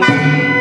道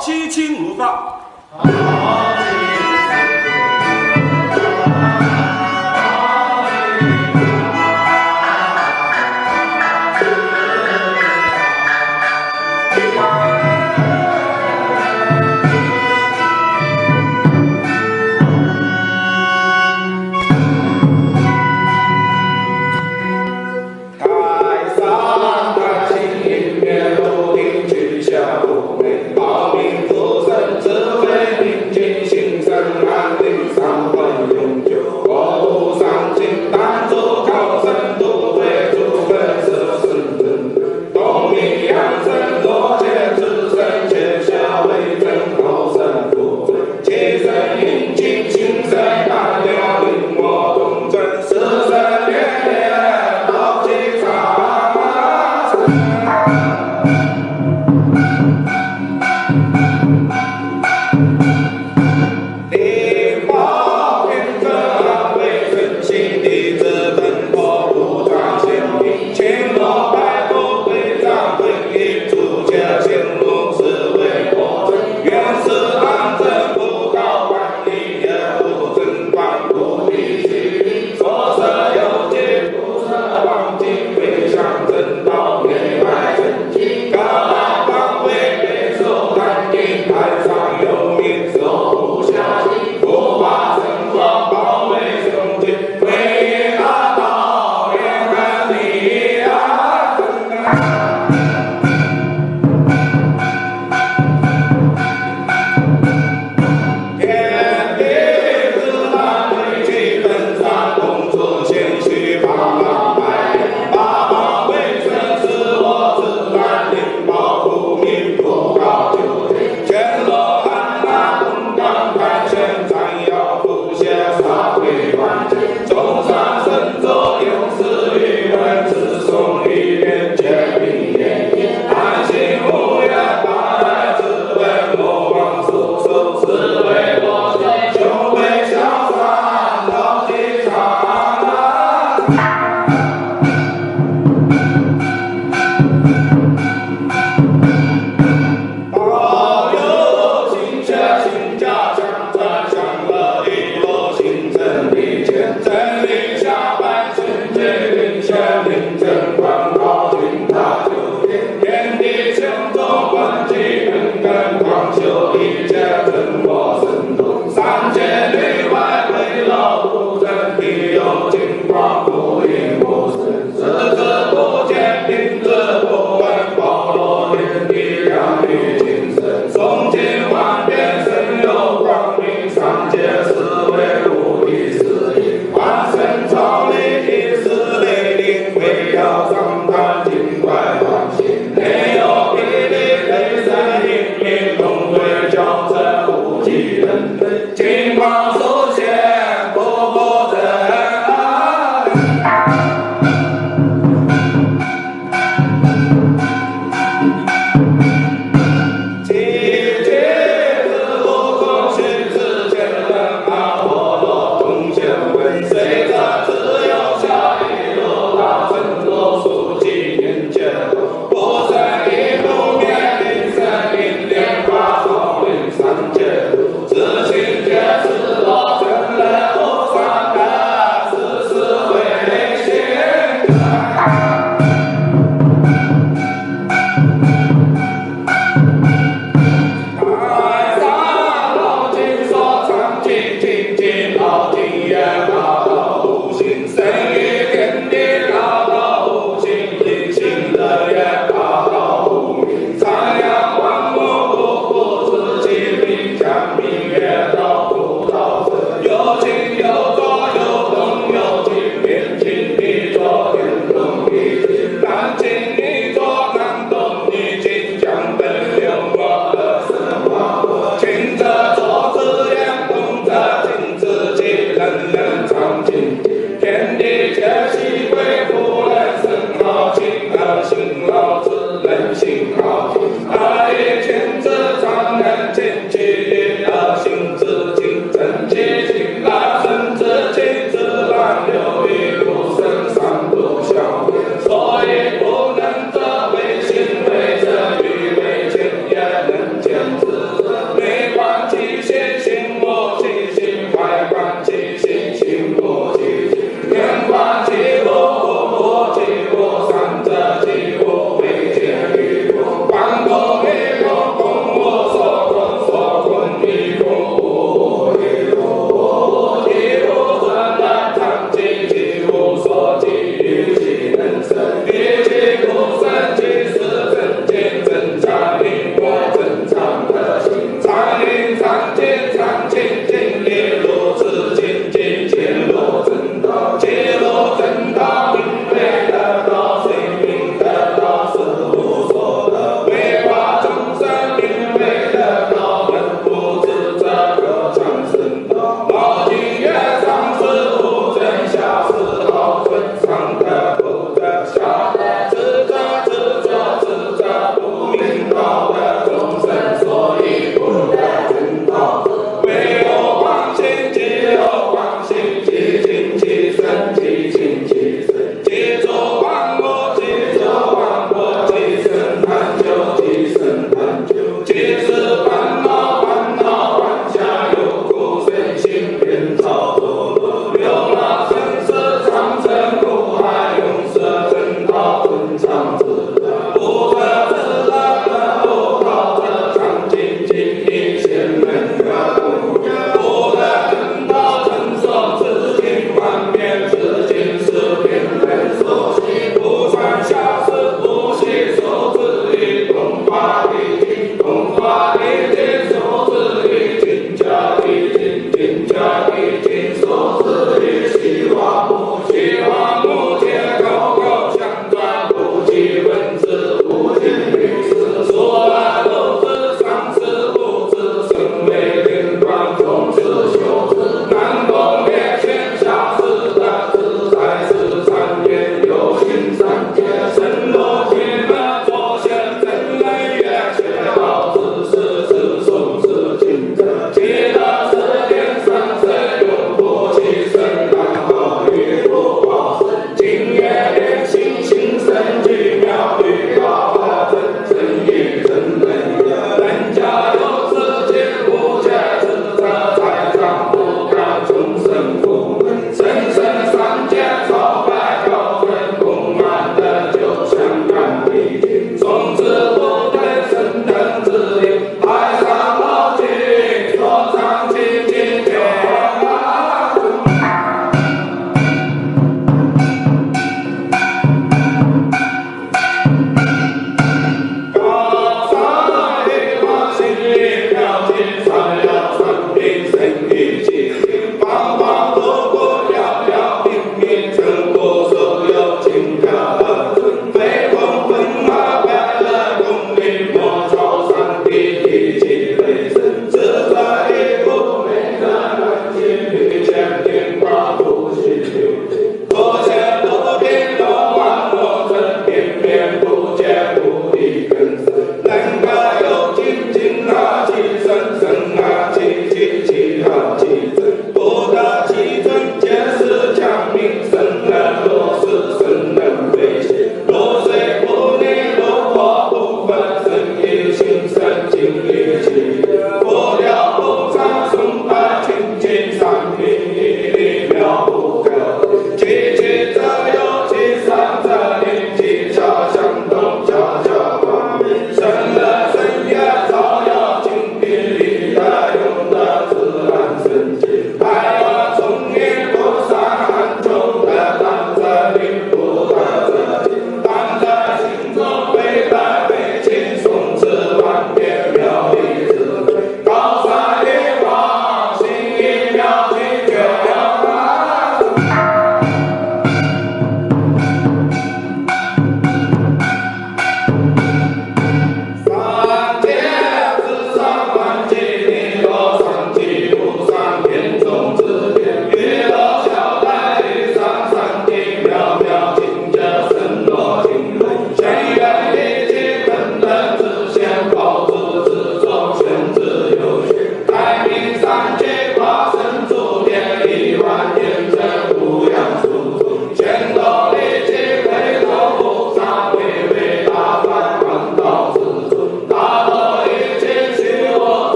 七亲如发。Dios, San Dios.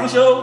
长修